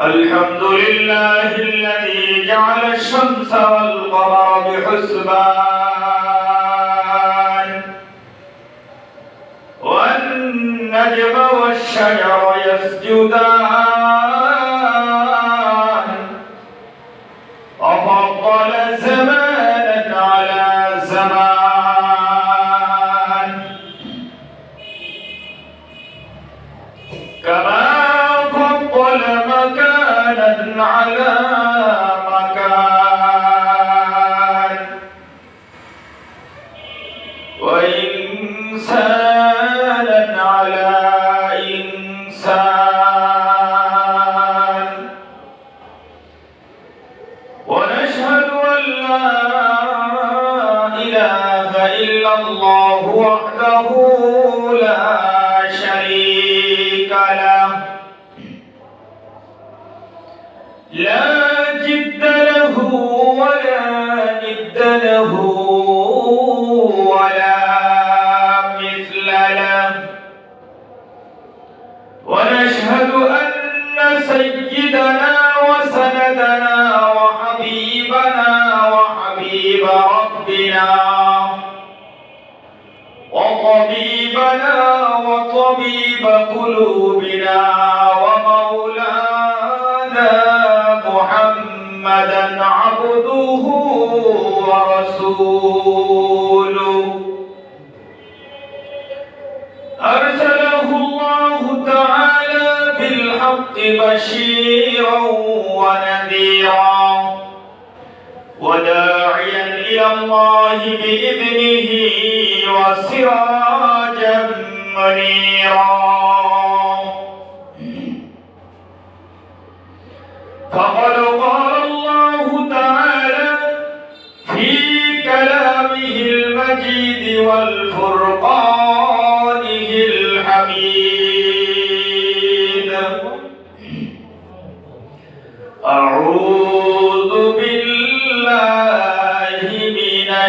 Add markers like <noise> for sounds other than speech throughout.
الحمد لله الذي جعل الشمس والقمر بحسبان والنجم والشجر يسجدان. على وحبيب ربنا. وطبيبنا وطبيب قلوبنا. ومولانا محمدا عبده ورسوله. أرسله الله تعالى بالحق بشيرا ونذيرا. وداعيا إلى الله بإذنه وسراجا منيرا. فقد قال الله تعالى في كلامه المجيد والفرقانه الحميد. أعوذ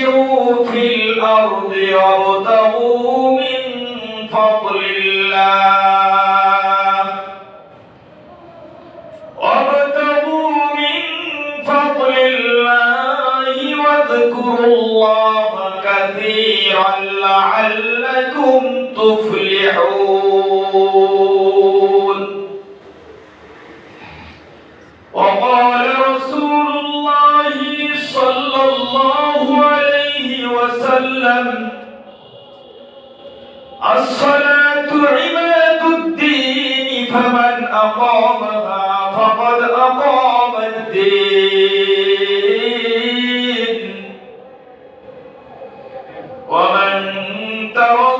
فانتشروا في الأرض وابتغوا من فضل الله. وابتغوا من فضل الله واذكروا الله كثيرا لعلكم تفلحون. وقال وسلم. الصلاة عماد الدين فمن أقامها فقد أقام الدين. ومن تركها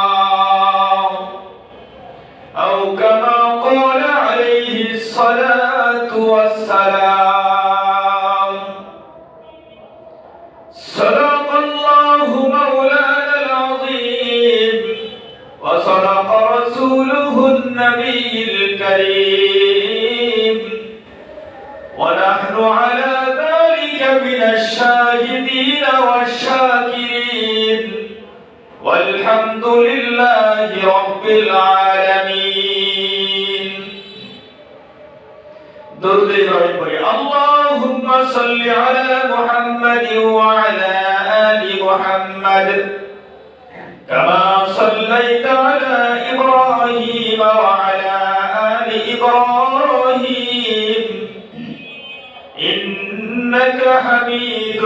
اللهم صل على محمد وعلى آل محمد. كما صليت على إبراهيم وعلى آل إبراهيم. إنك حميد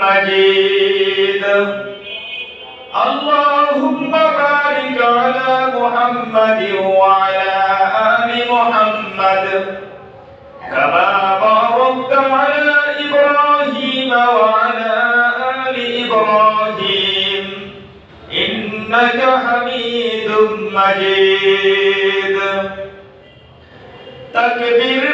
مجيد. اللهم بارك على محمد وعلى آل محمد. كما باركت على إبراهيم وعلى آل إبراهيم. إنك حميد مجيد. تکبیر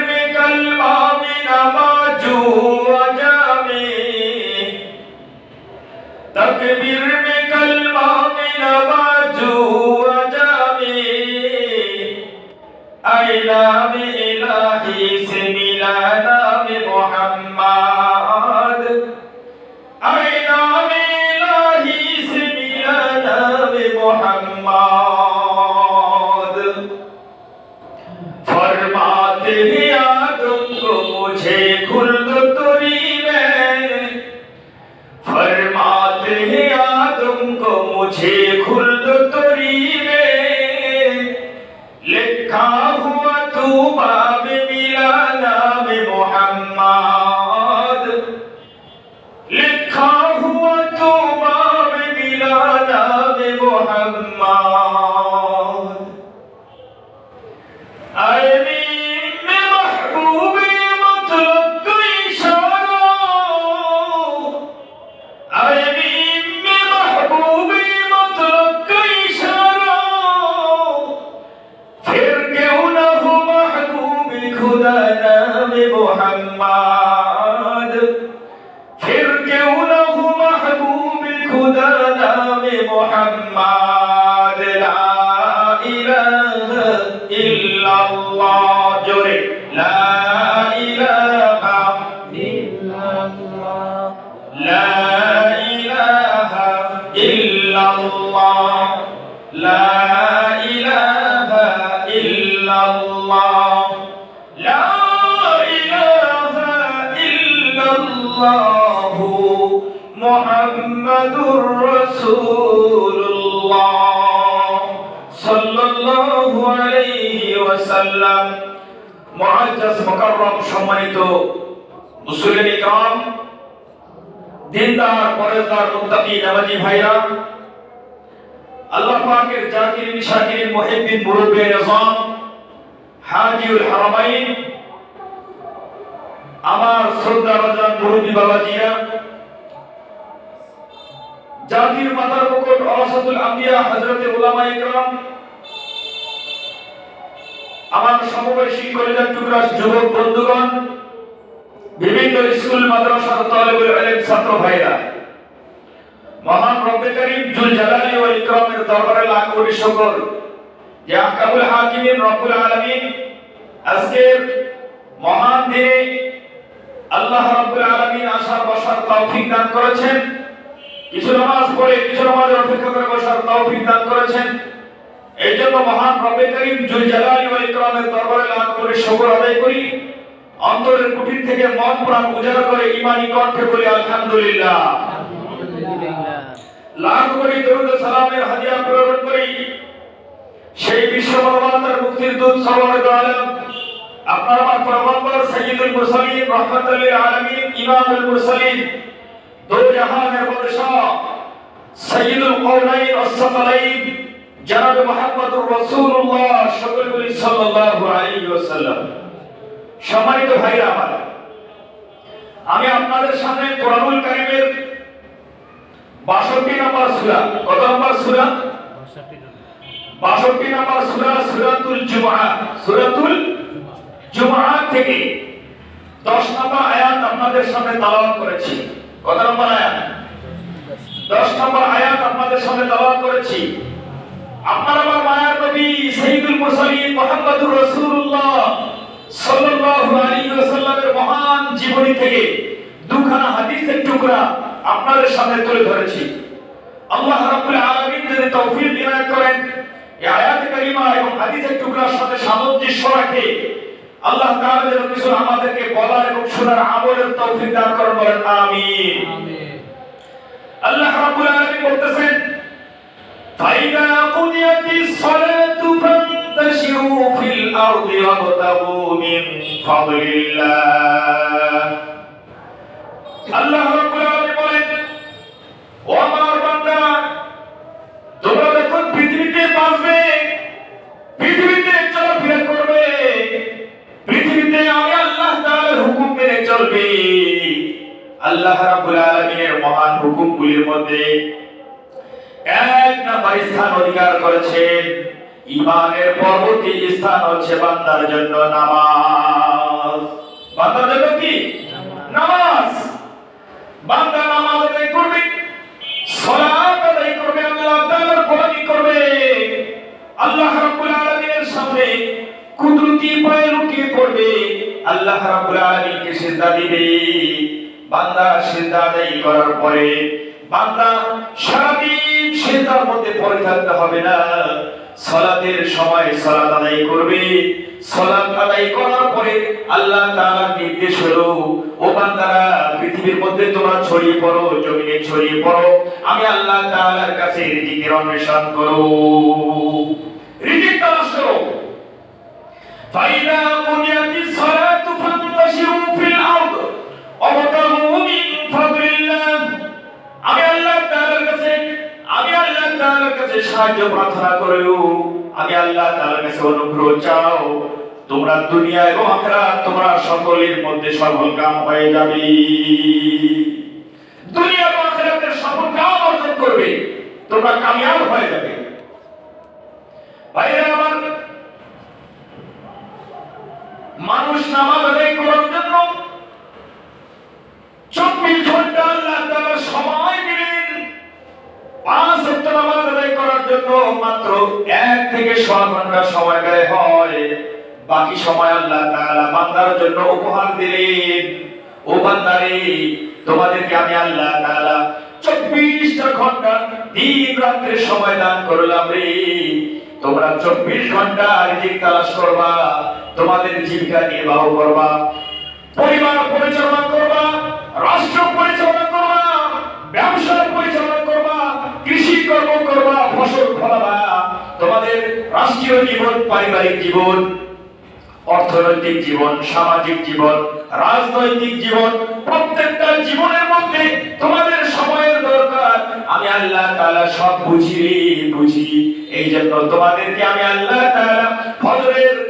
মুআজ্জাজ মুকাররম সম্মানিত মুসলিম ইকরাম দিনদার, পরেজদার মুক্তাকি নামাজি ভাইরা, আল্লাহ পাকের জাকিরিন শাকিরিন মুহিব্বিন, মুরব্বি নিজাম, হাজিউল হারামাইন, আমার শ্রদ্ধা রাজান মুরব্বি বাবাজিরা, জাতির মাতার মুকুট অরাসাতুল আম্বিয়া, হযরতে উলামায়ে কেরাম আমার সমবয়সী কলিজার টুকরা যুবক বন্ধুগণ, বিভিন্ন স্কুল মাদ্রাসার তালিবুল ইলম ছাত্র ভাইরা মহান রব্বে করিম জুল জালালি ওয়াল ইকরামের দরবারে লাখ কোটি শুকর। যে আহকামুল হাকিমিন, রব্বুল আলামিন আজকের মহান দিনে আল্লাহ রব্বুল আলামিন আসার বসার তৌফিক দান করেছেন। কিছু নামাজ পড়ে, কিছু নামাজের অপেক্ষা করে বসার তৌফিক দান করেছেন। এই জন্য মহান রব্বে করিম জুল জালালি ওয়াল ইকরামের দরবারে লাখ কোটি শুকর আদায় করি। অন্তরের কুটির থেকে মন প্রাণ উজাড় করে ইমানি কণ্ঠে বলি আলহামদুলিল্লাহ। লাখ কোটি দরুদ সালামের হাদিয়া প্রেরণ করি। সেই বিশ্ব মানবতার মুক্তির দূত সাল্লাল্লাহু আলাইহি আপনার আমার পয়গম্বর সাইয়্যিদুল মুরসালিন রাহমাতুল লিল আলামিন ইমামুল মুরসালিন দো জাহানের বাদশা সাইয়্যিদুল কওনাইন ওয়াস-সাকালাইন জনাব মুহাম্মদুর রাসূলুল্লাহ সাল্লাল্লাহু আলাইহি ওয়াসাল্লাম। সম্মানিত ভাইরা আমার, আমি আপনাদের সামনে কোরআনুল কারিমের বাষট্টি নম্বর সূরা, কত নম্বর সূরা? বাষট্টি নম্বর সূরা, সূরাতুল জুমআ। সূরাতুল জুমআ থেকে দশ নম্বর আয়াত আপনাদের সামনে তেলাওয়াত করেছি। কত নম্বর আয়াত? দশ নম্বর আয়াত আপনাদের সামনে তেলাওয়াত করেছি। আপনার আমার মায়ার নবী সাইয়্যিদুল মুরসালিন মুহাম্মদুর রাসূলুল্লাহ সাল্লাল্লাহু আলাইহি ওয়াসাল্লামের মহান জীবনী থেকে দুখানা হাদিসের টুকরা আপনাদের সামনে তুলে ধরেছি। আল্লাহ রাব্বুল আলামিন যদি তৌফিক ইনায়াত করেন এই আয়াত কারিমা এবং হাদিসের টুকরার সাথে সামঞ্জস্য রাখে আল্লাহ তাআলা যেন কিছু আমাদেরকে বলার এবং শোনার আমলের তৌফিক দান করেন বলেন আমিন। আল্লাহ রাব্বুল আলামিন বলতেছেন فإذا قضيت الصلاة فانتشروا في الأرض وابتغوا من فضل الله আল্লাহ রাব্বুল আলামিন বলেন ও আমার বান্দা তোমরা যখন পৃথিবীতে বাঁচবে পৃথিবীতে চলাফেরা করবে পৃথিবীতে আমি আল্লাহ তাআলার হুকুম মেনে চলবে আল্লাহ রাব্বুল আলামিনের মহান হুকুমগুলির মধ্যে এক নাম্বার স্থান অধিকার করেছেন। ইমানের পরবর্তী স্থান হচ্ছে বান্দার জন্য নামাজ। বান্দার জন্য কি? নামাজ। বান্দা নামাজ আদায় করবে, সালাত আদায় করবে, আল্লাহ তাআলার গোলামি করবে। আল্লাহ রাব্বুল আলামিনের সামনে কুদরতি পায়ে লুটিয়ে পড়বে। আল্লাহ রাব্বুল আলামিনকে সিজদা দিবে। বান্দা সিজদা আদায় করার পরে বান্দা সারাদিন সে তার মধ্যে পড়ে থাকতে হবে না। সলাতের সময় সলাত আদায় করবে। সলাত আদায় করার পরে আল্লাহ তাআলা নির্দেশ হলো, ও বান্দারা, পৃথিবীর মধ্যে তোমরা ছড়িয়ে পড়ো, জমিনে ছড়িয়ে পড়ো। আমি আল্লাহ তাআলার কাছে রিজিকের অন্বেষণ করো রিজিক তালাশ করো। ফাইদা বুনিয়াতিস সালাতু ফাতাশিরু ফিল আরদ। অবতাহু আমি আল্লাহ তাআলার কাছে, আমি আল্লাহ তাআলার কাছে সাহায্য প্রার্থনা করিও, আমি আল্লাহ তাআলার কাছে অনুগ্রহ চাও, তোমরা দুনিয়া এবং আখিরাত তোমরা সকলের মধ্যে সফল কাম হয়ে যাবে। দুনিয়া এবং আখিরাতের সফল অর্জন করবে, তোমরা কামিয়াব হয়ে যাবে। ভাইরা আমার, মানুষ নামাজ আদায় করার জন্য চব্বিশ ঘণ্টা আল্লাহ তাআলা সময় দিলেন। পাঁচ নামাজ আদায় করার জন্য মাত্র এক থেকে ছ ঘণ্টা সময় ব্যয় হয়। বাকি সময় আল্লাহ তাআলা বান্দার জন্য উপহার দিলেন। ও বান্দারে, তোমাদেরকে আমি আল্লাহ তাআলা চব্বিশটা ঘণ্টা দিন রাত্রে সময় দান করলাম রে। তোমরা চব্বিশ ঘণ্টা রিজিক তালাশ করবা, তোমাদের জীবিকা নির্বাহ করবা। পরিবার পরিচালনা করবা, রাষ্ট্র পরিচালনা করবা ব্যবসা পরিচালনা করবা, কৃষি কর্ম করবা, ফসল ফলাবা। তোমাদের রাষ্ট্রীয় জীবন, পারিবারিক জীবন, অর্থনৈতিক জীবন, সামাজিক জীবন, রাজনৈতিক জীবন, প্রত্যেকটা জীবনের মধ্যে তোমাদের সময়ের দরকার। আমি আল্লাহ তাআলা সব বুঝি বুঝি। এই জন্য তোমাদেরকে আমি আল্লাহ তাআলা ফজরের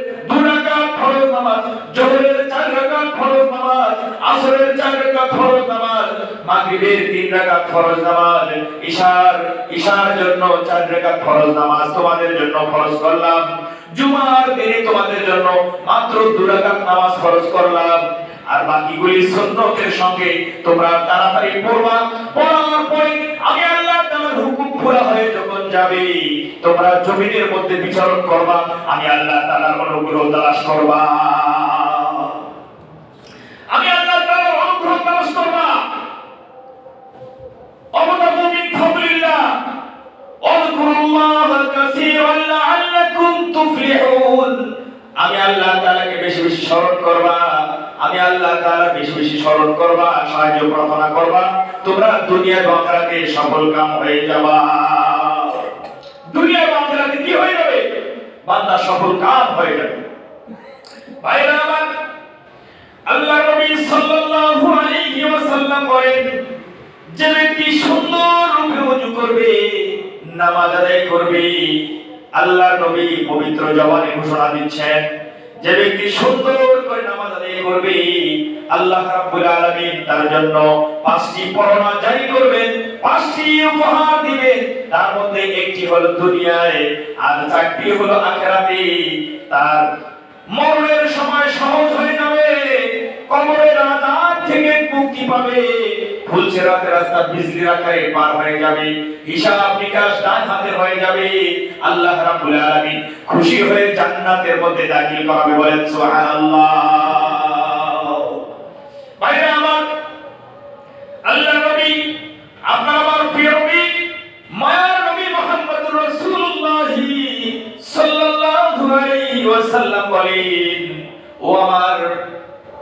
আসরের চার রাকাত ফরজ নামাজ মাগরিবের তিন ফরজ নামাজ ইশার ইশার জন্য চার ফরজ নামাজ তোমাদের জন্য ফরজ করলাম। জুমার দিনে তোমাদের জন্য মাত্র নামাজ ফরজ করলাম। আর বাকিগুলি সঙ্গে তোমরা তাড়াতাড়ি পড়বা। পড়ার পরে আমি আল্লাহ হুকুম হয়ে যখন যাবে, তোমরা জমিনের মধ্যে বিচরণ করবা, আমি আল্লাহ তাআলার অনুগ্রহ করবা। আমি আল্লাহ তাআলার অনুগ্রহ তালাশ করবা অবতাবু মিন ফাদলিল্লাহ আল্লাহ কাসীরান আমি আল্লাহ তালাকে বেশি বেশি স্মরণ করবা, আমি আল্লাহ তালা বেশি বেশি স্মরণ করবা, সাহায্য প্রার্থনা করবা। তোমরা দুনিয়া বাকরাতে সফল কাম হয়ে যাবা। দুনিয়া বাকরাতে কি হয়ে যাবে? বান্দা সফল কাম হয়ে যাবে। ভাইরা আমার, আল্লাহ নবী সাল্লাল্লাহু আলাইহি ওয়াসাল্লাম বলেন যে ব্যক্তি সুন্দর রূপে ওযু করবে, নামাজ আদায় করবে। আল্লাহ নবী পবিত্র জবানে ঘোষণা দিচ্ছেন, যে ব্যক্তি সুন্দর করে নামাজ আদায় করবে, আল্লাহ রাব্বুল আলামিন তার জন্য পাঁচটি পরোয়া জারি করবেন, পাঁচটি উপহার দিবেন। তার মধ্যে একটি হলো দুনিয়ায়, আর চারটি হলো আখিরাতে। তার মরণের সময় সহজ হয়ে যাবে, কবরের আজাদ থেকে মুক্তি পাবে। ফুলছে রাতের রাস্তা বিজলির আকারে পার হয়ে যাবে, হিসাব নিকাশ ডান হাতে হয়ে যাবে। আল্লাহ রাব্বুল আলামিন খুশি হয়ে জান্নাতের মধ্যে দাখিল করাবে, বলেন সুবহানাল্লাহ। ভাইরা আমার, আল্লাহ নবী, আপনার আমার প্রিয় নবী, মায়ার নবী মুহাম্মদুর রাসূলুল্লাহ সাল্লাল্লাহু আলাইহি ওয়াসাল্লাম বলেন, ও আমার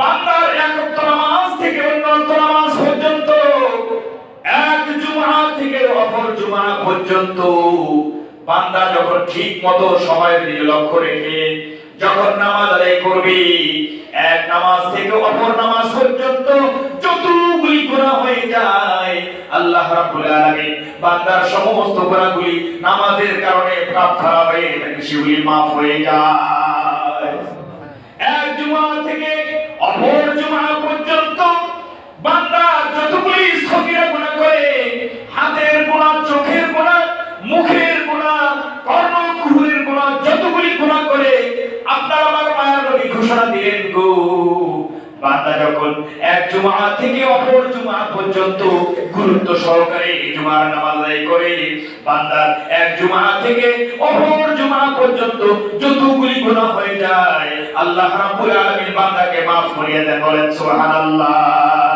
বান্দার এক ওয়াক্ত নামাজ থেকে নামাজ পর্যন্ত, এক জুমা থেকে অপর জুমা পর্যন্ত। বান্দা যখন ঠিক মতো লক্ষ্য রেখে যখন নামাজ আদায় করবে, এক নামাজ থেকে অপর নামাজ পর্যন্ত যতগুলি হয়ে যায়, আল্লাহ রাব্বুল আলামিন বান্দার সমস্ত গুনাহগুলি নামাজের কারণে প্রাপ্ত হয়ে সেগুলি মাফ হয়ে যায়। যতগুলি সগিরা গুনাহ করে, হাতের গুনাহ চোখের গুনাহ মুখের গুনাহ কর্ণ কুহুরের গুনাহ যতগুলি গুনাহ করে, আপনার আমার মায়ের নবী ঘোষণা দিলেন গো। বান্দা, যখন এক জুমা থেকে অপর জুমা পর্যন্ত গুরুত্ব সহকারে বান্দার এক জুমা থেকে অপর জুমা পর্যন্ত যতগুলি গুনাহ হয়ে যায়, আল্লাহ রাব্বুল আলামিন বান্দাকে maaf করিয়ে দেন, বলেন, সুবহানাল্লাহ।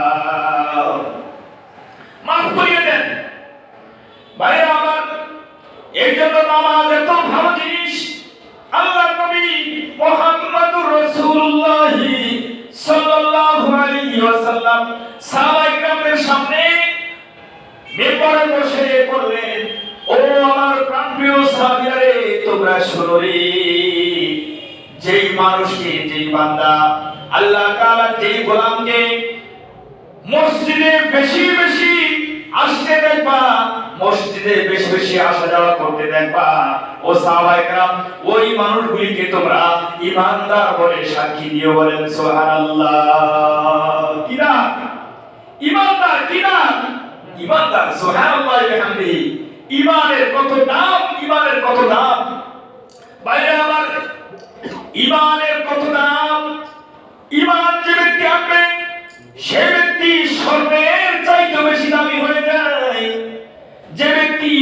Maaf করিয়ে দেন। ভাইরা আমার, এই জন্য নামাজ এত ভালো জিনিস। আল্লাহ নবী সাল্লাল্লাহু আলাইহি ওয়াসাল্লাম সাহাবায়ে সামনে বসে বললেন, ও আমার প্রাণপ্রিয় তোমরা শোনো রে। যেই মানুষকে, যেই বান্দা আল্লাহ তাআলা যেই গোলামকে মসজিদে বেশি বেশি আসতে দেন পা, মসজিদে বেশি বেশি আসা যাওয়া করতে দেন পা। ও সাহাবাইকরাম ওই মানুষগুলিকে তোমরা ইমানদার বলে সাক্ষী দিয়ে বলেন, সুবহানাল্লাহ। কিনা ইমানদার কিনা ইমানদার, সুবহানাল্লাহ বিহামদি ইমানের কত দাম, ইমানের কত দাম? বাইরে আমার ইমানের কত দাম? ইমান যে ব্যক্তি আনবে সে ব্যক্তি সর্বের চাইতে বেশি দামি হয়ে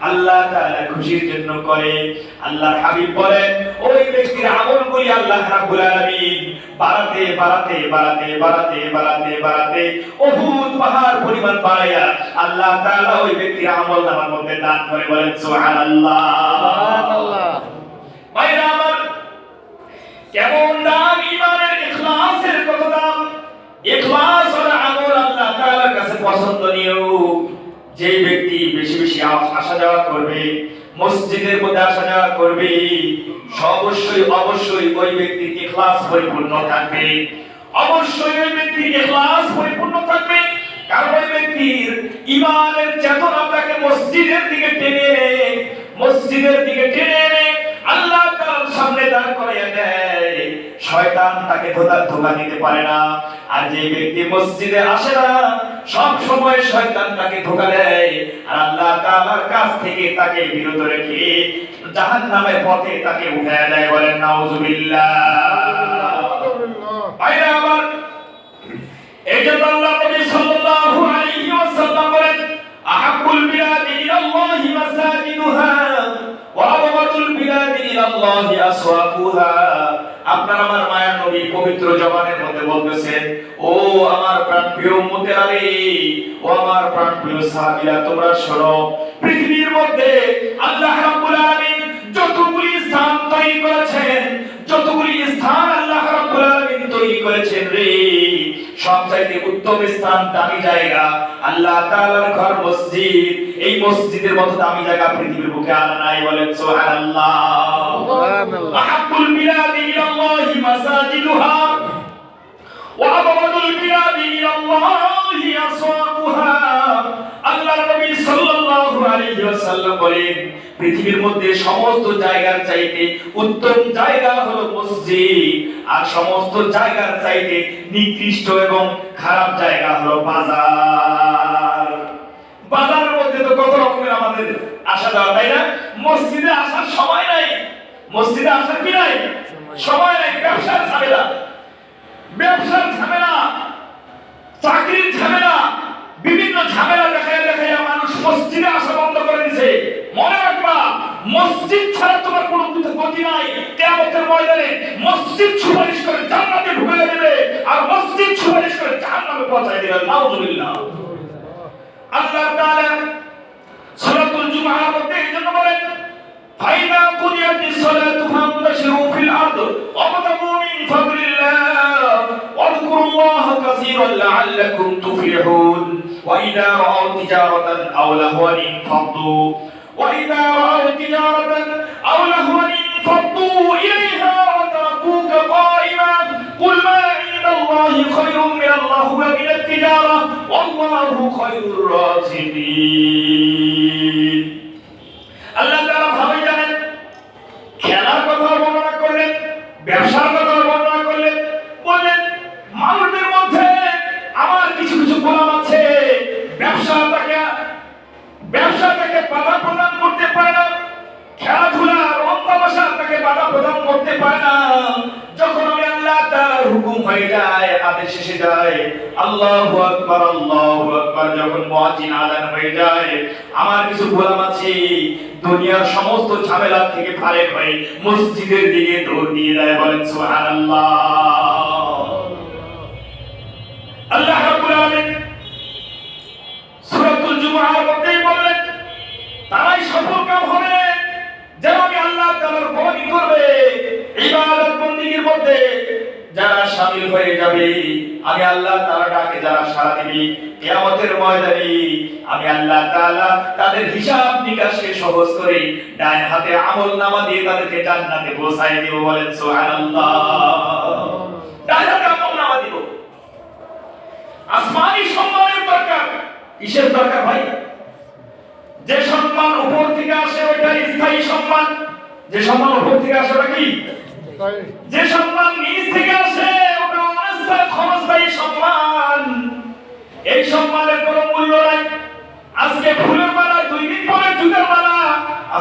আল্লাহ তাআলা খুশির জন্য করে। আল্লাহর হাবিব বলেন ওই ব্যক্তির আমলগুলি আল্লাহ রাব্বুল আলামিন বাড়াতে বাড়াতে বাড়াতে বাড়াতে বাড়াতে বাড়াতে উহুদ পাহাড় পরিমাণ বাড়াইয়া আল্লাহ তাআলা ওই ব্যক্তির আমল নামার মধ্যে দান করে বলেন সুবহানাল্লাহ। সুবহানাল্লাহ। ভাইরা আমার কেমন দাম ইমানের ইখলাসের কত দাম? ইখলাস হলো আমল আল্লাহ তাআলার কাছে পছন্দনীয়। যে ব্যক্তি মসজিদের অবশ্যই অবশ্যই ওই থাকবে। অবশ্যই ওই থাকবে। তাকে মসজিদের দিকে টেনে মসজিদের দিকে টেনে আল্লাহ তাআলার সামনে দাঁড় করাইয়া দেয়। শয়তান তাকে ধোকা ধোকা দিতে পারে না। আর যে ব্যক্তি মসজিদে আসে না সব সময় শয়তান তাকে ধোকা দেয়। আর আল্লাহ তাআলার কাছ থেকে তাকে বিরত রেখে জাহান্নামের পথে তাকে উঠায় দেয় বলেন নাউজুবিল্লাহ। ভাইরা আমার এই জন্য আল্লাহ নবী সাল্লাল্লাহু আলাইহি ওয়াসাল্লাম বলেন আহাব্বুল বিলাদি ইলাল্লাহি মাসাজিদুহা ওয়া আপনার আমার মায়ের নবী পবিত্র জবানের মধ্যে বলতেছেন, ও আমার প্রাণপ্রিয় উম্মতেরা রে ও আমার প্রাণপ্রিয় তোমরা শোনো, পৃথিবীর মধ্যে আল্লাহ রাব্বুল আলামিন যতগুলি স্থান তৈরি করেছেন, যতগুলি স্থান আল্লাহ রাব্বুল আলামিন তৈরি করেছেন রে। সবচাইতে উত্তম স্থান দামি জায়গা। আল্লাহ তাআলার ঘর মসজিদ। এই মসজিদের মতো দামি জায়গা পৃথিবীর বুকে আর নাই বলেন সুবহানাল্লাহ। সুবহানাল্লাহ। আহাব্বুল বিলাদি ইলাল্লাহি মাসাজিদুহা। ওয়া আবগাদুল বিলাদি ইলাল্লাহি আসওয়াকুহা। আল্লাহ নবী সাল্লাল্লাহু পৃথিবীর মধ্যে সমস্ত জায়গার চাইতে উত্তম জায়গা হলো মসজিদ, আর সমস্ত জায়গার চাইতে নিকৃষ্ট এবং খারাপ জায়গা হলো বাজার। বাজারের মধ্যে তো কত রকমের আমাদের আসা যাওয়া, তাই না? মসজিদে আসার সময় নাই। মসজিদে আসার কি নাই? সময় নাই, ব্যবসার ঝামেলা। ব্যবসার ঝামেলা, চাকরির ঝামেলা। বিভিন্ন ঝামেলা দেখায় দেখায় মানুষ মসজিদে আসা বন্ধ করে দিছে মনে রাখবা, মসজিদ ছাড়া তোমার কোনো কিছু গতি নাই। কিয়ামতের ময়দানে মসজিদ সুপারিশ করে জান্নাতে ঢুকে দেবে আর মসজিদ সুপারিশ করে জাহান্নামে পৌঁছায় দেবে। নাউজুবিল্লাহ। আল্লাহ তাআলা সূরাতুল জুমআর মধ্যে এই জন্য বলেন, ফাইদা কুদিয়াতিস সালাতু ফান্তাশিরু ফিল আরদ ওয়াবতাগু মিন ফাদলিল্লাহ ওয়াذকুরুল্লাহ কাসীরান লাআল্লাকুম তুফলিহুন। وإذا رأوا تجارة أو لهوا انفضوا. وإذا رأوا تجارة أو لهوا انفضوا إليها وتركوك قائما. قل ما عند الله خير من الله ومن التجارة والله خير الرازقين.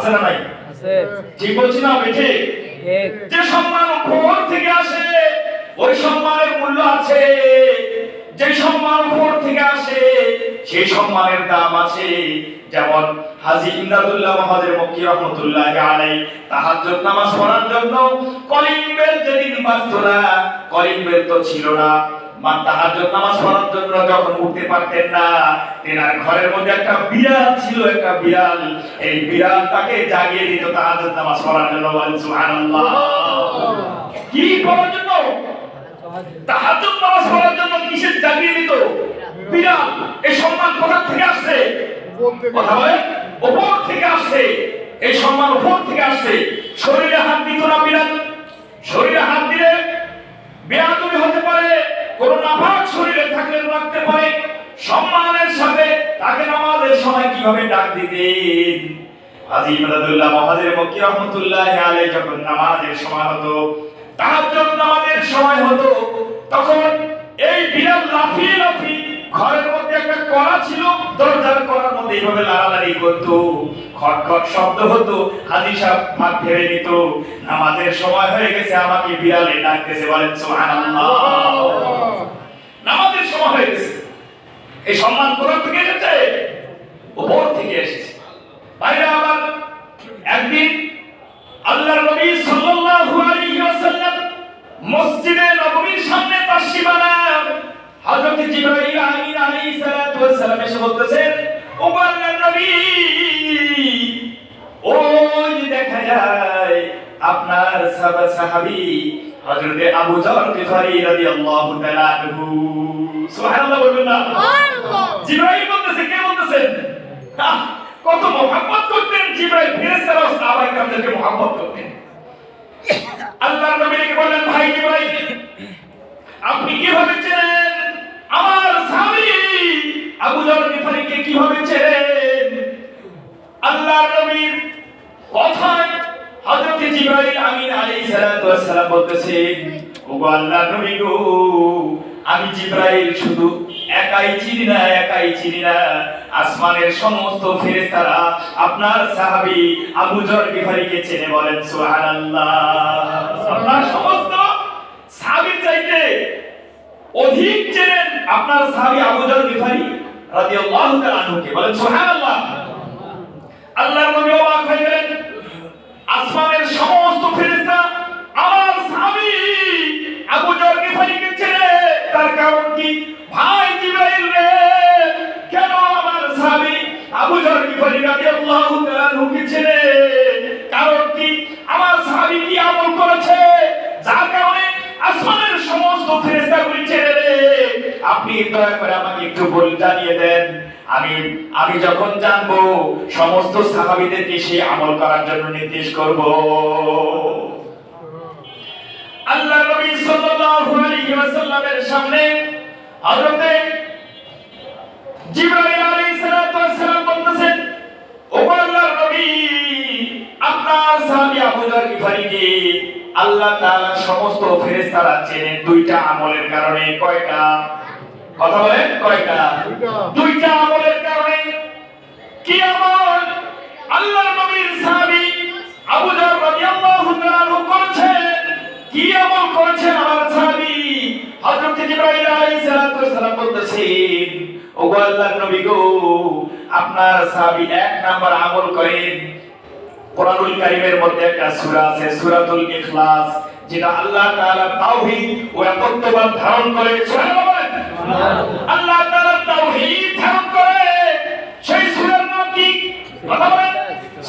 আছে না নাই? ঠিক বলছি না বেঠে? ঠিক। যে সম্মান উপর থেকে আসে ওই সম্মানের মূল্য আছে। যে সম্মান উপর থেকে আসে সেই সম্মানের দাম আছে। যেমন হাজী ইমদাদুল্লাহ মহাজের মক্কি রহমতুল্লাহ আলাই তাহাজ্জুদ নামাজ পড়ার জন্য কলিং বেল যেদিন বাজতো না কলিং বেল তো ছিল না। মা তাহাজ্জুদ নামাজ পড়ার জন্য উঠতে পারতেন না ঘরের মধ্যে একটা বিড়াল ছিল, একটা বিড়াল। এই বিড়াল তাকে জাগিয়ে দিত নামাজ পড়ার জন্য কি জন্য? নামাজ পড়ার জন্য জাগিয়ে এই সম্মান থেকে আসছে? কথা বলে? থেকে আসছে। সম্মান উপর থেকে আসছে। শরীরে হাত দিত না বিড়াল? শরীরে হাত দিলে হতে পারে। কোন নাপাক শরীরে থাকলে রাখতে সম্মানের সময় কীভাবে ডাক দিতেন? ঘরের মধ্যে একটা কড়া ছিল, দরজার কড়ার মধ্যে এইভাবে লাড়ালাড়ি করতো। খট খট শব্দ হতো, হাজি সাহেব ভাত ভেবে নিত নামাজের সময় হয়ে গেছে, আমাকে বিড়ালে ডাকতেছে, বলেন, সুবহানাল্লাহ। নামাজের সময় হয়ে গেছে। এই সম্মান কোথা থেকে এসেছে? উপর থেকে এসেছে। বাইরে আবার একদিন আল্লাহর নবী সাল্লাল্লাহু আলাইহি ওয়াসাল্লাম মসজিদে নববীর সামনে তাশরিফ হযরত জিবরাইল আমিন আলাইহিস সালাতু ওয়াস সালাম এসে বলতেছেন, ও আল্লাহর নবী ওই দেখা যায়, আপনার সাহাবা সাহাবী হযরত আবু যর গিফারি রাদিয়াল্লাহু তাআলা আনহু। সুবহানাল্লাহ বলবেন না? জিবরাইল বলতেছে কে বলতেছেন কত মোহাম্মত করতেন জিবরাইল ফেরেশতারা সাহাবায়ে কেরামদেরকে মোহাম্মত করতেন। আল্লাহর নবী ডেকে বললেন ভাই জিবরাইল আপনি কীভাবে চেনেন? আমার স্বামী আবু যর গিফারিকে কীভাবে চেনেন? আল্লাহর নবীর কথায় হযরত জিবরাইল আমিন আলাইহিস সালাম বলতেছেন ওগো আল্লাহর নবী গো, আমি জিবরাইল শুধু একাই চিনি না, একাই চিনি না। আসমানের সমস্ত ফেরেশতারা আপনার সাহাবী আবু জর গিফারিকে চেনে বলেন, সুবহানাল্লাহ। আপনার সমস্ত সাহাবীর চাইতে অধিক চেনেন আপনার সাহাবী আবু জর গিফারি রাদিয়াল্লাহু তাআলা আনহুকে বলেন, সুবহানাল্লাহ। আল্লাহর নবী অবাক হয়ে আসমানের সমস্ত ফেরেশতা আমার স্বামী আবু জর গিফারিকে চেনে তার কারণ কি? ভাই জিবরাইল রে, কেন আমার স্বামী আবু জর গিফারি রাদিয়াল্লাহু তাআলা আনহুকে চেনে কারণ কি? আমার স্বামী কি আমল করেছে? যার কারণে আসমানের সমস্ত ফেরেশতাগুলি রে আপনি দয়া করে আমাকে একটু বল জানিয়ে দেন। আমি আমি যখন জানব সমস্ত সাহাবীদেরকে সেই আমল করার জন্য নির্দেশ করব। আল্লাহ নবী সাল্লাল্লাহু আলাইহি ওয়াসাল্লামের সামনে হযরতে জিবরাইল আলাইহিস ওয়াসসালাম বলতেছেন, ও আল্লাহর নবী, আপনার সাহাবী আবু যর গিফারিকে আল্লাহ তাআলা সমস্ত ফেরেশতারা চেনেন দুইটা আমলের কারণে, কয়টা? কথা বলেন কয়টা দুইটা। আমলের কারণে কি আমল? আল্লাহর নবীর সাহাবী আবু যর রাদিয়াল্লাহু তাআলা করেছেন। কি আমল করেছেন আমার সাহাবী? হযরত জিবরাইল আলাইহিস সালাতু ওয়াসসালাম বলতেছেন আল্লাহর নবী গো আপনার সাহাবী এক নাম্বার আমল করেন। কোরআনুল কারীমের মধ্যে একটা সূরা আছে সূরাতুল ইখলাস যেটা আল্লাহ তাআলা তাওহীদ ও একত্ববাদ ধারণ করে। আল্লাহ তাআলা তাওহীদ ধারণ করে সেই সূরার নাম কি? কথা বলেন।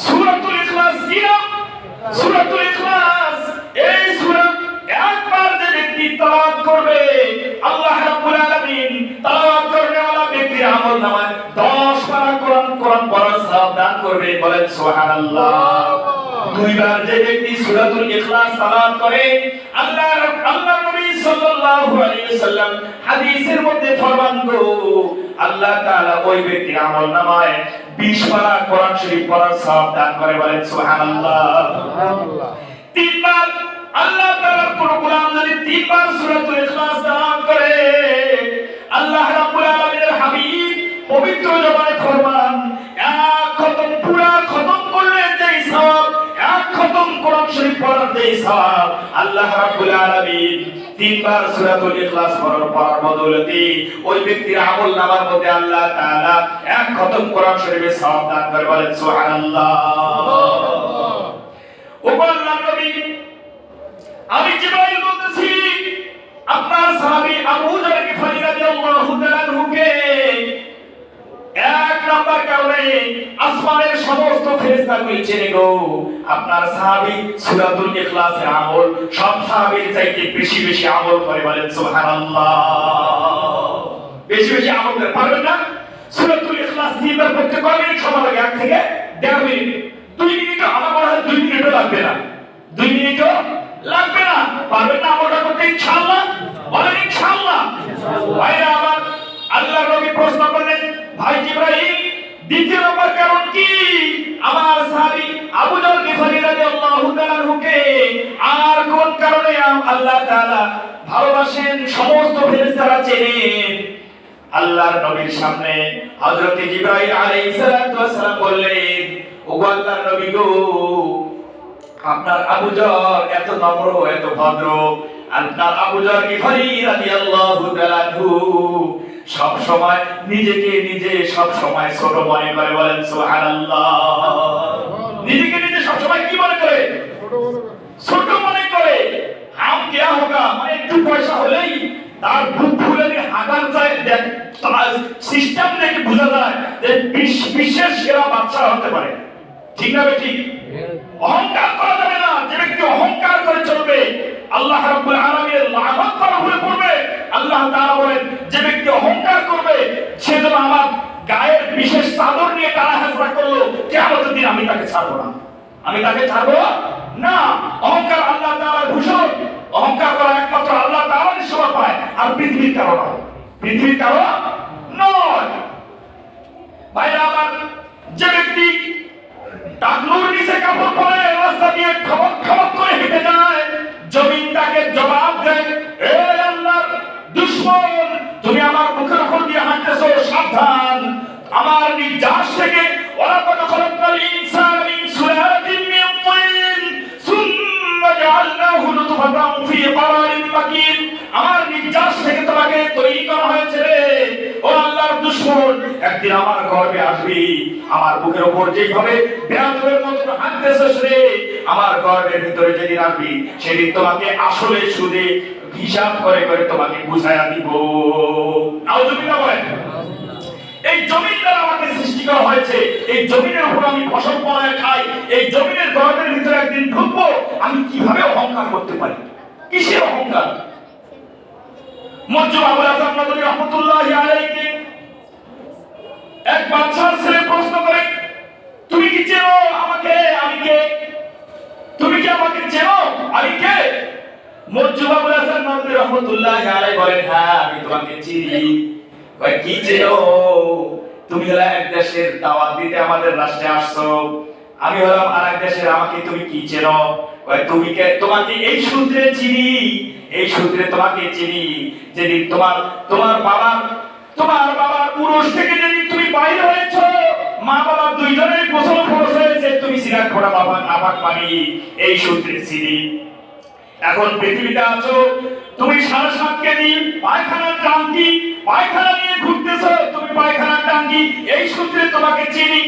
সূরাতুল ইখলাস কি নাম? সূরাতুল ইখলাস। এই সূরা একবার যে ব্যক্তি তেলাওয়াত করবে, আল্লাহ রাব্বুল আলামিন তেলাওয়াত করনে ওয়ালা ব্যক্তির আমল নামায় 10 পারা কোরআন কোরআন পড়ার সওয়াব দান করবে, বলেন সুবহানাল্লাহ। দুইবার যে ব্যক্তি সূরাতুল ইখলাস তেলাওয়াত করে, আল্লাহ আল্লাহ সাল্লাল্লাহু আলাইহি ওয়াসাল্লাম হাদিসের মধ্যে ফরমান গো আল্লাহ তাআলা ওই ব্যক্তির আমল নামায় 20 পারা কোরআন শরীফ পড়ার সওয়াব দান করে বলেন সুবহানাল্লাহ। সুবহানাল্লাহ। তিনবার আল্লাহ তাআলার কোন গোলাম যদি তিনবার সূরাতুল ইখলাস তেলাওয়াত করে আল্লাহ রাব্বুল আলামিনের হাবিব পবিত্র জবানে ফরমান কোরআন শরীফ পড়ার সওয়াব আল্লাহ রাব্বুল আলামিন তিনবার সূরাতুল ইখলাস পড়ার পড়ার বদৌলতে ওই ব্যক্তির আমল মধ্যে আল্লাহ তাআলা এক খতম কোরআন শরীফের সওয়াব দান করে বলেন, সুবহানাল্লাহ। ও আল্লাহর নবী, আমি জিবরাইল বলতেছি, আপনার সাহাবী আবু যর গিফারি রাদিয়াল্লাহু তাআলা আনহুকে এক নাম্বার কারণে আসমানের সমস্ত গো, আপনার সাহাবী সূরাতুল ইখলাসের আমল, সব সাহাবীর চাইতে বেশি বেশি আমল করে বলেন, সুবহানাল্লাহ। বেশি বেশি আমল করে, পারবেন না? সূরাতুল ইখলাস সময় লাগে? এক থেকে দেড় মিনিট। দুই মিনিট আমার মনে হয় দুই মিনিটও লাগবে না। দুই মিনিটও লাগবে না। পারবেন না আমলটা করতে? বলেন আমার আল্লাহ নবী প্রশ্ন করলেন, ভাই দ্বিতীয় নম্বর কারণ কি? আমার সাহাবী আবু যর গিফারি রাদিয়াল্লাহু তাআলা আনহুকে আর কোন কারণে আল্লাহ তাআলা ভালোবাসেন? সমস্ত ফেরেশতারা চেনেন আল্লাহর নবীর সামনে হযরত জিবরাইল আলাইহিস সালাতু ওয়াস সালাম বললেন, ওগো আল্লাহর নবী গো, আপনার আবু যর এত নম্র, এত ভদ্র। আপনার আবু যর গিফারি রাদিয়াল্লাহু তাআলা সব সময় নিজেকে নিজে, সব সময় ছোট মনে করে বলেন, সুবহানাল্লাহ। নিজেকে নিজে সব সময় কি মনে করে? ছোট মনে করে। হোগা? মানে একটু পয়সা হলেই তার ফুলে যায়। তার সিস্টেম দেখে বোঝা যায় যে বিশ- বিশ্বের সেরা বাচ্চা হতে পারে। ঠিক না ঠিক অহংকার করা যাবে না। যে ব্যক্তি অহংকার করে চলবে, আল্লাহ রাব্বুল আলামিনের লানত তার পড়বে আল্লাহ বলেন যে ব্যক্তি অহংকার করবে সে যেন আমার গায়ের বিশেষ চাদর নিয়ে তারা হাসরা করল, কিয়ামতের দিন আমি তাকে ছাড়বো না। আমি তাকে ছাড়বো না। অহংকার আল্লাহ তাআলার ভূষণ। অহংকার করা একমাত্র আল্লাহ তাআলারই শোভা পায়, আর পৃথিবীর কারও নয়। পৃথিবীর কারও নয়। ভাইরা আমার যে ব্যক্তি টাকলুর নিচে কাপড় পরে রাস্তা দিয়ে খবর খবর করে হেঁটে যায়, জমিন তাকে জবাব দেয়, এ আল্লাহর দুশ্মন, তুমি আমার মুখের উপর দিয়ে নির্যাস থেকে ওয়ালাকাদ খালাকনাল ইনসানা সুম্মা জাআলনাহু নুতফাতান ফি ক্বারারিন মাকিন আমার থেকে তোমাকে তৈরি করা হয়েছে রে। ও আল্লাহর দুশমন, একদিন আমার গর্ভে আসবি। আমার বুকের উপর যেইভাবে মতো আমার গর্ভের ভিতরে যেদিন আসবি, সেদিন তোমাকে আসলে সুদে হিসাব করে করে তোমাকে বুঝাইয়া দিব। নাউজুবিল্লাহ বলেন। এই জমিন দ্বারা আমাকে সৃষ্টি করা হয়েছে। এই জমিনের উপর আমি ফসল ফলায় খাই। এই জমিনের গর্ভের ভিতরে একদিন ঢুকবো, আমি কীভাবে অহংকার করতে পারি? কিসের অহংকার? মজ্জু নদী রহমতুল্লাহ আলাইহি এক বাচ্চার ছেলে প্রশ্ন করে, তুমি কি চেনো আমাকে? আমি কে? তুমি কি আমাকে চেনো? আমি কে? মজ্জু আবুল হাসান নদী রহমতুল্লাহ আলাইহি বলেন হ্যাঁ আমি তোমাকে চিনি। কি চেনো তুমি হলে এক দেশের দাওয়াত দিতে আমাদের রাষ্ট্রে আসছো। আমি হলাম আর দেশের, আমাকে তুমি কি চেনো? তুমি তোমাকে এই সূত্রে চিনি, এই সূত্রে তোমাকে চিনি। যেদিন তোমার তোমার বাবা তোমার বাবার পুরুষ থেকে যেদিন তুমি বাইরে হয়েছো, মা বাবা দুইজনের গোসল খরচ হয়েছে, তুমি সিরাত করা বাবা নাপাক পানি এই সূত্রে চিনি। এখন পৃথিবীতে আছো, তুমি সাড়ে সাত কেজি পায়খানার টাঙ্কি পায়খানা নিয়ে ঘুরতেছো, তুমি পায়খানা টাঙ্গি, এই সূত্রে তোমাকে চিনি।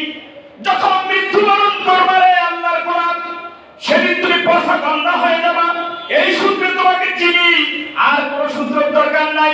যখন মৃত্যুবরণ করবে রে আল্লাহর কোরআন, সেদিন তুমি পয়সা গন্ধা হয়ে যাবা। এই সূত্রে তোমাকে চিনি। আর কোনো সূত্রের দরকার নাই।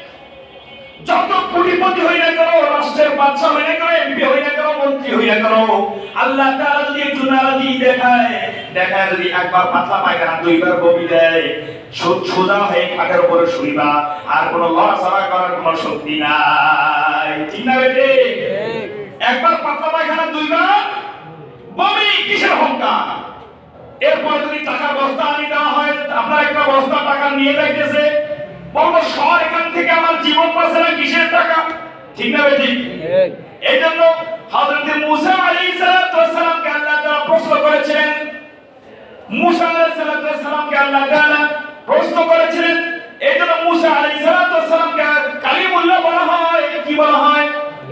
বাদশা হই না এমপি হই না মন্ত্রী হই না আল্লাহ তাআলা যদি একটু নারাজি দেখায় দেখায় যদি একবার পাতলা পায়খানা দুইবার বমি দেয় সোজা হয়ে খাটের উপরে শুইবা, আর কোনো লড়াচড়া করার কোনো শক্তি নাই। ঠিক না বেটে একবার পাতলা পায়খানা দুইবার বমি, কিসের অহংকার এরপর যদি টাকার বস্তা আনি দেওয়া হয়, আপনার একটা বস্তা টাকা নিয়ে যাইতেছে বলব সর এখান থেকে আমার জীবন বাঁচে না কিসের টাকা? ঠিক না বেটি এই জন্য হযরত মুসা আলাইহিস সালামকে আল্লাহ তাআলা প্রশ্ন করেছিলেন। মুসা আলাইহিস সালামকে আল্লাহ তাআলা প্রশ্ন করেছিলেন। এই জন্য মুসা আলাইহিস সালামকে কালিমুল্লাহ বলা হয়। কি বলা হয়?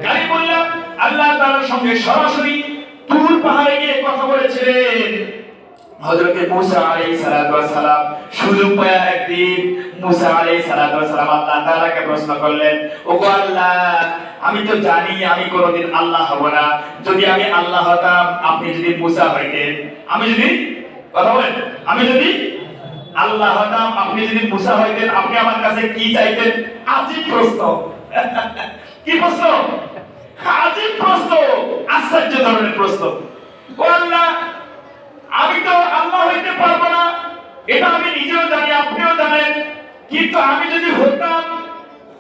কালিমুল্লাহ। আল্লাহ তাআলার সঙ্গে সরাসরি তুর পাহাড়ে গিয়ে কথা বলেছিলেন। হযরতে মুসা আলাইহিস সালাতু ওয়াস সালাম সুযোগ একদিন আলাইহিস সালাতু ওয়াস সালাম আল্লাহ তাআলাকে প্রশ্ন করলেন আল্লাহ, আমি তো জানি আমি কোনোদিন আল্লাহ হব না। যদি আমি আল্লাহ হতাম, আপনি যদি মুসা হইতেন। আমি যদি, কথা বলেন, আমি যদি আল্লাহ হতাম, আপনি যদি মুসা হইতেন, আপনি আমার কাছে কি চাইতেন? আজীব প্রশ্ন। <laughs> কি প্রশ্ন? আজীব প্রশ্ন, আশ্চর্য ধরনের প্রশ্ন। ও আল্লাহ আমি তো আল্লাহ হইতে পারব না। এটা আমি নিজেও জানি, আপনিও জানেন। কিন্তু আমি যদি হতাম,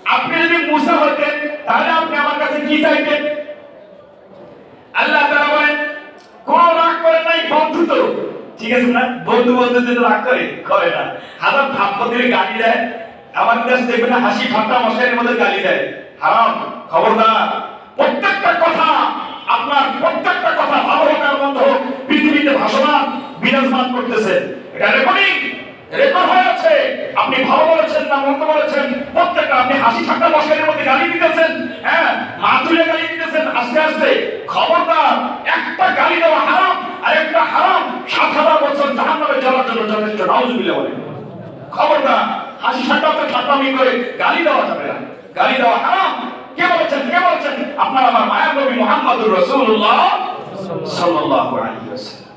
আপনি যদি মুসা হতেন, তাহলে আপনি আমার কাছে কি চাইতেন? আল্লাহ তাআলা বলেন, কোন রাগ করে নাই, বন্ধু তো। ঠিক আছে না বন্ধু বন্ধু যদি রাগ করে করে না। হাজার থাপ্পর দিলে গালি দেয়। আমার কাছে দেখবে না, হাসি ঠাট্টা মশাইয়ের মধ্যে গালি দেয়। হারাম, খবরদার। প্রত্যেকটা কথা আপনার প্রত্যেকটা কথা ভালো হোক আর পৃথিবীতে ভাসমান বিরাজমান করতেছে। এটা রেকর্ডিং রেকর্ড হয়ে আছে। আপনি ভালো বলেছেন না মন্দ বলেছেন, প্রত্যেকটা আপনি হাসি ঠাট্টা মশাইয়ের মধ্যে গালি দিতেছেন। হ্যাঁ মা তুলে গালি দিতেছেন আস্তে আস্তে। খবরদার, একটা গালি দেওয়া হারাম, আর একটা হারাম, সাত হাজার বছর জাহান্নামে যাওয়ার জন্য যথেষ্ট, নাউজুবিল্লাহ বলেন। খবরদার, হাসি ঠাট্টাতে ঠাট্টামি করে গালি দেওয়া যাবে না। গালি দেওয়া হারাম কে বলেছেন? কে বলেছেন? আপনার আমার মায়ার নবী মুহাম্মদুর রাসূলুল্লাহ সাল্লাল্লাহু আলাইহি ওয়াসাল্লাম।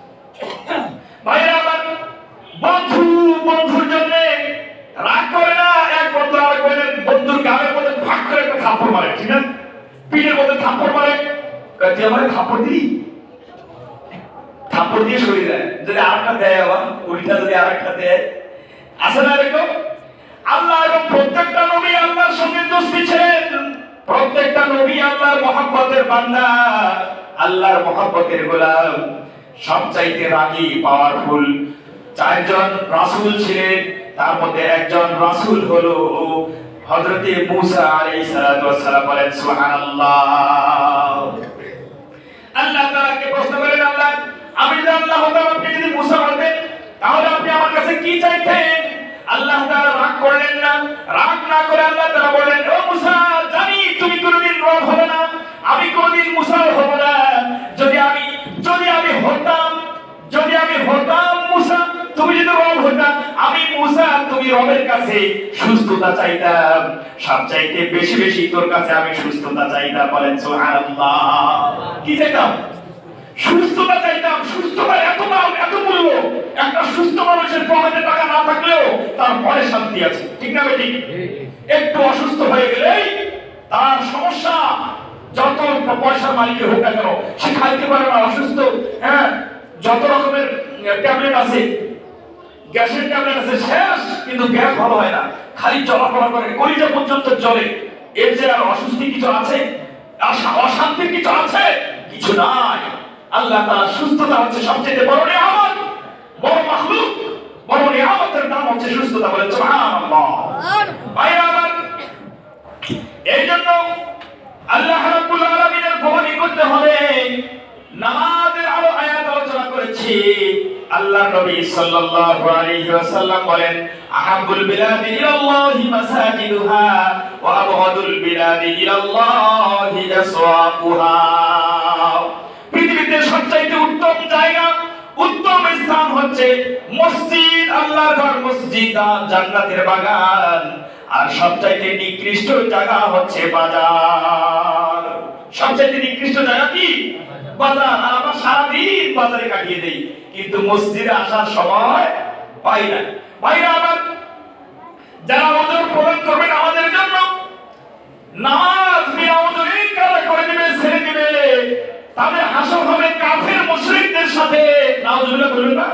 ভাইরা আমার বন্ধু, বন্ধুর জন্য রাগ করে না, এক বন্ধু আর বন্ধুর গালের মধ্যে ভাগ করে একটা থাপ্পড় মারে, ঠিক না? পিঠের মধ্যে থাপ্পড় মারে। তুই আমার থাপ্পড় দিই থাপ্পড় দিয়ে সরিয়ে দেয়। যদি আরেকটা দেয় আবার, উল্টা যদি আরেকটা দেয়। আছে না এরকম? আল্লাহ এবং প্রত্যেকটা নবী আল্লাহর সঙ্গে দোস্তি ছিলেন। প্রত্যেকটা নবী আল্লাহর মহব্বতের বান্দা, আল্লাহর মহব্বতের গোলাম সবচাইতে রাগী পাওয়ারফুল চারজন রাসূল ছিলেন, তার মধ্যে একজন রাসূল হলো হযরতে মূসা আলাইহিস বলেন, সুবহানাল্লাহ। আল্লাহ তাআলাকে প্রশ্ন করেন, আল্লাহ আমি যদি আল্লাহ হতাম আপনি যদি মুসা হতেন, তাহলে আপনি আমার কাছে কি চাইতেন? আল্লাহ তাআলা রাগ করলেন না। রাগ না করে আল্লাহ তাআলা বললেন, ও মুসা, জানি তুমি কোনোদিন রব হবে না। আমি কোনোদিন মুসা হব না। যদি আমি যদি আমি হতাম, যদি আমি হতাম মুসা, তুমি যদি রব হতাম আমি মুসা, তুমি রবের কাছে সুস্থতা চাইতাম। সব চাইতে বেশি বেশি তোর কাছে আমি সুস্থতা চাইতাম বলেন সুবহানাল্লাহ। কি চাইতাম? সুস্থতা চাইতাম, সুস্থতা এত দাম, এত মূল্য। একটা সুস্থ মানুষের পকেটে টাকা না থাকলেও তার মনে শান্তি আছে। ঠিক না বেটি? একটু অসুস্থ হয়ে গেলেই তার সমস্যা যত পয়সার মালিকের হোক না কেন, সে খাইতে পারে না, অসুস্থ। হ্যাঁ যত রকমের ট্যাবলেট আছে, গ্যাসের ট্যাবলেট আছে, শেষ, কিন্তু গ্যাস ভালো হয় না। খালি চলাফেরা করে কলিজা পর্যন্ত চলে এর যে আর অসুস্থি কিছু আছে আর অশান্তির কিছু আছে? কিছু নাই। আল্লাহ তাআলা সুস্থতা হচ্ছে সবচেয়ে বড় নিয়ামত বড় মাখলুক বড় নিয়ামতের নাম হচ্ছে সুস্থতা বলে সুবহানাল্লাহ। আমার এই জন্য আল্লাহ রাব্বুল আলামিনের ভবনী করতে হবে। নামাজের আরও আয়াত আলোচনা করেছি। আল্লাহ নবী সাল্লাল্লাহু আলাইহি ওয়াসাল্লাম বলেন আহাব্বুল বিলাদি ইলাল্লাহি মাসাজিদুহা ওয়া আবগাদুল বিলাদি ইলাল্লাহি আসওয়াকুহা। সবচাইতে উত্তম জায়গা, উত্তম স্থান হচ্ছে মসজিদ, আল্লাহর ঘর, মসজিদ জান্নাতের বাগান। আর সবচাইতে নিকৃষ্ট জায়গা হচ্ছে বাজার। সবচাইতে নিকৃষ্ট জায়গা কি? বাজার। আর আমরা সারাদিন বাজারে কাটিয়ে দেই, কিন্তু মসজিদে আসার সময় পাই না। ভাইরা আমার যারা ওজন প্রদান করবেন আমাদের জন্য, নামাজ বিনা ওজনে কারা করে দিবে ছেড়ে দিবে তাদের হাসর হবে কাফের মুশরিকদের সাথে। নাউজুবিল্লাহ বলবেন না,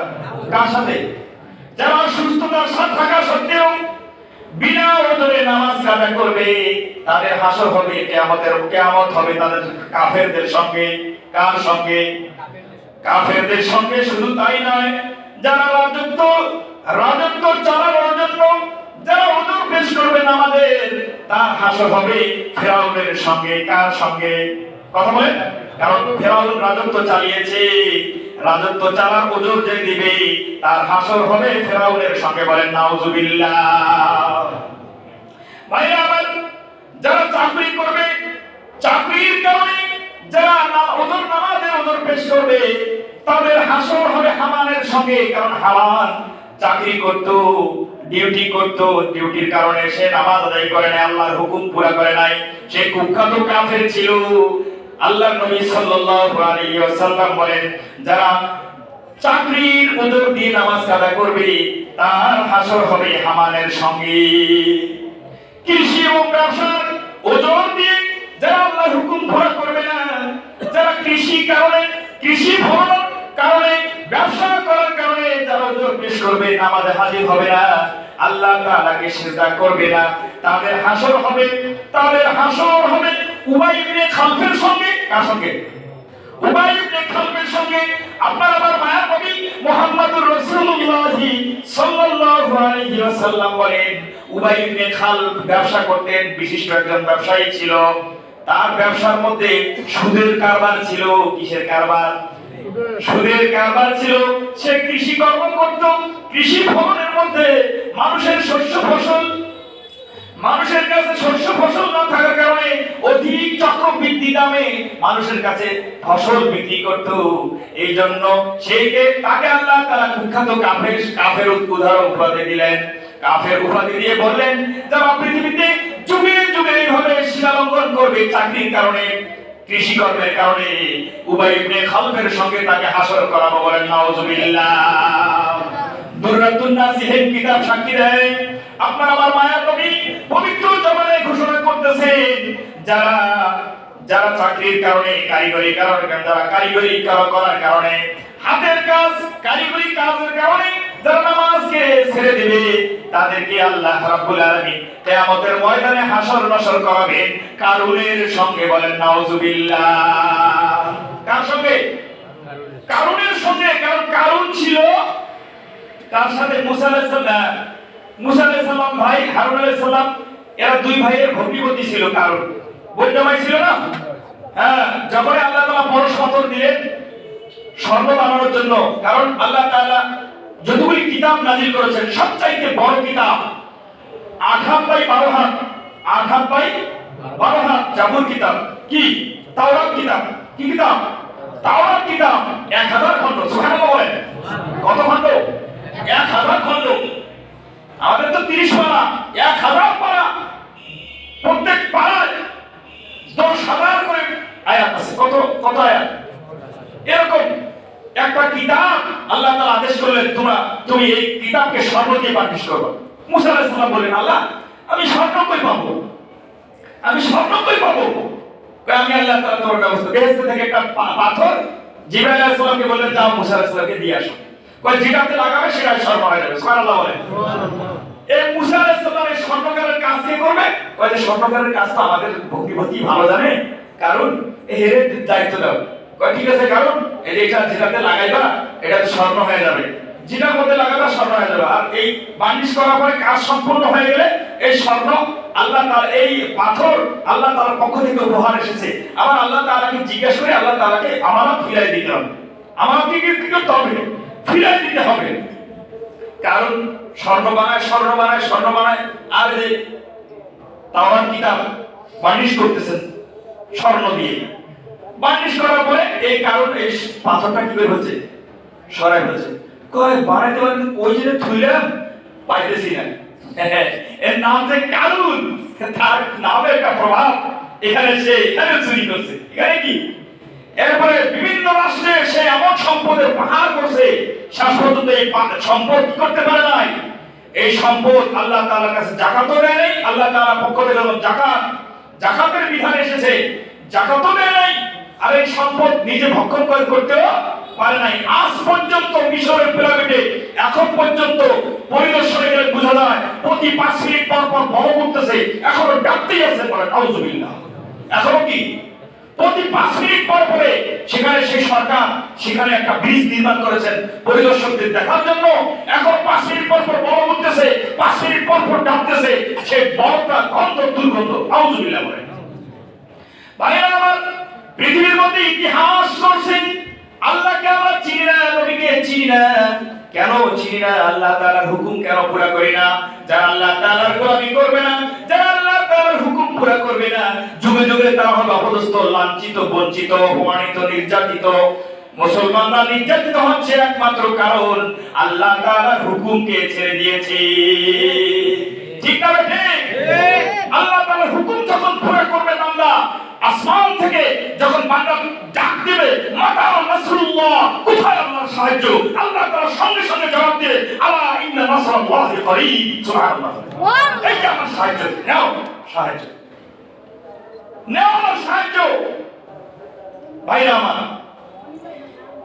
কার সাথে? যারা সুস্থতার সাথে থাকা সত্ত্বেও বিনা ওজনে নামাজ কাজা করবে, তাদের হাসর হবে কিয়ামতের, কিয়ামত হবে তাদের কাফেরদের সঙ্গে। কার সঙ্গে? কাফেরদের সঙ্গে শুধু তাই নয়, যারা রাজত্ব রাজত্ব চালানোর জন্য যারা ওজন পেশ করবেন আমাদের তার হাসর হবে ফেরাউনের সঙ্গে। কার সঙ্গে? কথা বলেন? কারণ ফেরাউন রাজত্ব চালিয়েছে। রাজত্ব চালার ওজন যে দিবে, তার হাসর হবে ফেরাউনের সঙ্গে বলেন, নাউজুবিল্লাহ। ভাইরা আমার, যারা চাকরি করবে, চাকরির কারণে যারা না- ওদের নামাজের ওদের পেশ করবে, তাদের হাসর হবে হামানের সঙ্গে, কারণ হামান চাকরি করত, ডিউটি করত। ডিউটির কারণে সে নামাজ আদায় করে নাই, আল্লাহর হুকুম পুরা করে নাই। সে কুখ্যাত কাফের ছিল। আল্লাহ নবী সাল্লাল্লাহু আলাইহি ওয়াসাল্লাম বলেন, যারা চাকরির ওজোর দিয়ে নামাজ কাদা করবে, তার হাসর হবে হামানের সঙ্গে। কৃষি এবং ব্যবসার ওজন দিয়ে যারা আল্লাহর হুকুম পুরা করবে না, যারা কৃষি কারণে, কৃষি ফলন কারণে ব্যবসা করার কারণে ওজন পেশ করবে হাজির হবে না। আল্লাহ তাআলাকে সিজদা করবে না। তাদের হাসর হবে, তাদের হাসর হবে উবাই ইবনে খালফের সঙ্গে। কার সঙ্গে? উবাই ইবনে খালফের সঙ্গে। আপনার আমার নবী মুহাম্মদুর সাল্লাল্লাহু আলাইহি ওয়াসাল্লাম বলেন, উবাই ইবনে খালফ ব্যবসা করতেন, বিশিষ্ট একজন ব্যবসায়ী ছিল। তার ব্যবসার মধ্যে সুদের কারবার ছিল, কিসের কারবার? সুদের কারবার ছিল, সে কৃষি কর্ম করত। কৃষি ভবনের মধ্যে মানুষের শস্য ফসল, মানুষের কাছে শস্য ফসল না থাকার কারণে অধিক চক্রবৃদ্ধি দামে মানুষের কাছে ফসল বিক্রি করত। এই জন্য সেইকে, তাকে আল্লাহ তারা কুখ্যাত কাফের কাফের উদাহরণ উপাধি দিলেন। কাফের উপাধি দিয়ে বললেন, যারা পৃথিবীতে যুগে যুগে এইভাবে শিলালঙ্ঘন করবে চাকরির কারণে কৃষি কর্মের কারণে উবাই ইবনে খালফের সঙ্গে তাকে হাসর করা বলেন, নাউজুবিল্লাহ। দুররাতুন নাসিহের কিতাব সাক্ষী দেয় আপনার আমার মায়া নবী পবিত্র জবানে ঘোষণা করতেছেন, যারা যারা চাকরির কারণে, কারিগরি কারণে যারা কারিগরি করার কারণে হাতের কাজ, কারিগরি কাজের কারণে যারা নামাজকে ছেড়ে দিবে, তাদেরকে আল্লাহ রাব্বুল আলামিন কিয়ামতের ময়দানে হাসর নাসর করাবেন। কারুনের সঙ্গে বলেন নাউজুবিল্লাহ কার সঙ্গে? কারুনের সঙ্গে, কারণ কারুন ছিল তার সাথে মুসা আলাইহিস সালাম, মুসা আলাইহিস সালাম ভাই, হারুন আলাইহিস সালাম, এরা দুই ভাইয়ের ভগ্নিপতি ছিল কারণ বৈদ্যমাই ছিল না? হ্যাঁ যখন আল্লাহ তাআলা পরশ পাথর দিলেন স্বর্ণ বানানোর জন্য। কারণ আল্লাহ তাআলা যতগুলি কিতাব নাজিল করেছেন, সবচাইতে বড় কিতাব হাত বাই বারো হাত হাত বাই বারো হাত জাবুর কিতাব। কি? তাওরাত কিতাব। কি কিতাব? তাওরাত কিতাব। এক হাজার খন্ড সুবহানাল্লাহ বলেন। কত খন্ড এক হাজার খন্ড আমাদের তো তিরিশ পারা এক হাজার পারা প্রত্যেক পাড়ায় দশ হাজার করে আয়াত আছে কত কত আয়াত এরকম একটা কিতাব আল্লাহ তাআলা আদেশ করলেন তোমরা তুমি এই কিতাবকে স্বর্ণ দিয়ে করবে মুসা বললেন আল্লাহ আমি পাবো। আমি পাবো। আমি আল্লাহ তাআলা তোমার ব্যবস্থা থেকে একটা পাথর বললেন যাও মুসা দিয়ে আসো। যেটাতে লাগাবে সেটা স্বর্ণ হয়ে যাবে। সুবহানাল্লাহ বলেন। এই মুসা স্বর্ণকারের কাজ কে করবে? ওই যে স্বর্ণকারের কাজ তো আমাদের ভক্তিপতি ভালো জানে। কারণ এর দায়িত্ব দাও। কয় ঠিক আছে কারণ এটা যেটাতে লাগাইবা এটা স্বর্ণ হয়ে যাবে। যেটার মধ্যে লাগাবা স্বর্ণ হয়ে যাবে। আর এই বার্নিশ করার পরে কাজ সম্পূর্ণ হয়ে গেলে এই স্বর্ণ আল্লাহ তার এই পাথর আল্লাহ তার পক্ষ থেকে উপহার এসেছে। আবার আল্লাহ তালাকে জিজ্ঞেস করে আল্লাহ তাআলাকে আমানত ফিরাই দিতে হবে। আমানতকে কি করতে হবে? ফিরাই দিতে হবে। কারণ স্বর্ণ বানায় স্বর্ণ বানায় স্বর্ণ বানায়। আর যে তাওরাত কিতাব বার্নিশ করতেছেন স্বর্ণ দিয়ে। বার্নিশ করার পরে এই কারণ এই পাথরটা কি বের হচ্ছে? সরাই হচ্ছে। কয় বানাইতে বানাইতে ওই যে থুইলাম পাইতেছি না। এর নাম যে কারণ তার একটা প্রভাব এখানে সে এখানে চুরি করছে। এখানে কি? এরপরে বিভিন্ন রাষ্ট্রে সে এমন সম্পদের পাহাড় করছে, শেষ পর্যন্ত এই সম্পদ কি করতে পারে নাই? এই সম্পদ আল্লাহ তাআলার কাছে জাকাতও দেয় নাই, আল্লাহ তাআলার পক্ষ থেকে যখন জাকাত, জাকাতের বিধান এসেছে, জাকাতও দেয় নাই। আর এই সম্পদ নিজে ভক্ষণ করে করতেও পারে নাই। আজ পর্যন্ত মিশরের পিরামিডে, এখন পর্যন্ত পরিদর্শনে গেলে বোঝা যায়, প্রতি পাঁচ মিনিট পর পর বড় করতেছে এখনও ডাকতেই আছে বলে নাউজুবিল্লাহ এখনও কি? প্রতি পাঁচ মিনিট পর পরে সেখানে সেই সরকার, সেখানে একটা ব্রিজ নির্মাণ করেছেন পরিদর্শকদের দেখার জন্য। এখন পাঁচ মিনিট পর পর বড় করতেছে পাঁচ মিনিট পর পর ডাকতেছে, সেই বড়টা গন্ধ দুর্গন্ধ আউজুবিল্লাহ বলে ভাইরা আমার পৃথিবীর মধ্যে ইতিহাস করছেন আল্লাহকে আমরা চিনি না নবীকে চিনি না। কেন চিনি না? আল্লাহ তাআলার হুকুম কেন পুরা করি না? যারা আল্লাহ তাআলার গোলামি করবে না যারা আল্লাহ তাআলার হুকুম পুরা করবে না যুগে যুগে তারা হবে অপদস্থ লাঞ্ছিত বঞ্চিত অপমানিত নির্যাতিত। মুসলমানরা নির্যাতিত হচ্ছে একমাত্র কারণ আল্লাহ তাআলার হুকুমকে ছেড়ে দিয়েছে। ঠিক না ঠিক। আল্লাহ তাআলার হুকুম যখন পুরা করবে আসমান থেকে যখন বান্দা ডাক দিবে মাতা নাসরুল্লাহ কোথায় আল্লাহর সাহায্য? আল্লাহ তাআলা সঙ্গে সঙ্গে জবাব দিবে আলা ইন্না নাসরাল্লাহি করিব। সুবহানাল্লাহ। এই যে আমার সাহায্য। নাও সাহায্য। নাও আমার সাহায্য। ভাইরা আমার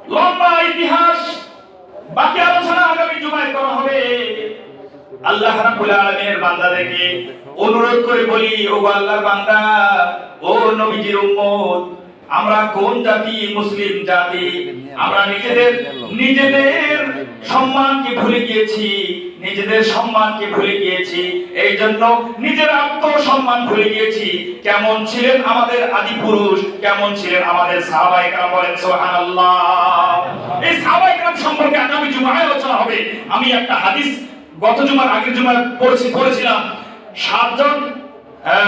লম্বা ইতিহাস বাকি আলোচনা আগামী জুমায় করা হবে। আল্লাহ রাব্বুল আলামিনের বান্দাদেরকে অনুরোধ করে বলি ও আল্লাহর বান্দা, ও নবীজির উম্মত, আমরা কোন জাতি মুসলিম জাতি? আমরা নিজেদের নিজেদের সম্মানকে ভুলে গিয়েছি, নিজেদের সম্মানকে ভুলে গিয়েছি এই জন্য নিজের আত্মসম্মান ভুলে গিয়েছি। কেমন ছিলেন আমাদের আদি পুরুষ, কেমন ছিলেন আমাদের সাহাবায়ে কেরাম বলেন, সুবহানাল্লাহ। এই সাহাবায়ে কেরাম সম্পর্কে আগামী জুমায় আলোচনা হবে। আমি একটা হাদিস গত জুমার আগের জুমার পড়েছি, পড়েছিলাম। সাতজন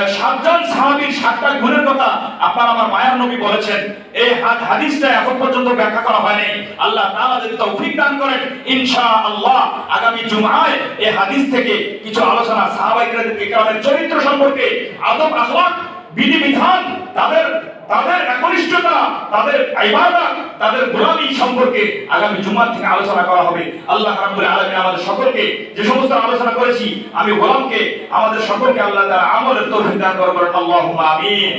সাতজন সাহাবীর সাতটা গুণের কথা আপনার আমার মায়ার নবী বলেছেন। এই হাদ- হাদিসটা এখন পর্যন্ত ব্যাখ্যা করা হয়নি। আল্লাহ তাআলা যদি তৌফিক দান করেন, ইনশাআল্লাহ আগামী জুমায় এই হাদিস থেকে কিছু আলোচনা সাহাবায়ে কেরামের চরিত্র সম্পর্কে আদব আখলাক বিধিবিধান, তাদের তাদের একনিষ্ঠতা, তাদের আইবাদা তাদের গোলামি সম্পর্কে আগামী জুমার থেকে আলোচনা করা হবে। আল্লাহ রাব্বুল আলামিন আমাদের সকলকে যে সমস্ত আলোচনা করেছি, আমি গোলামকে, আমাদের সকলকে আল্লাহ তাআলা আমলের তৌফিক দান করবেন আল্লাহুম্মা আমিন।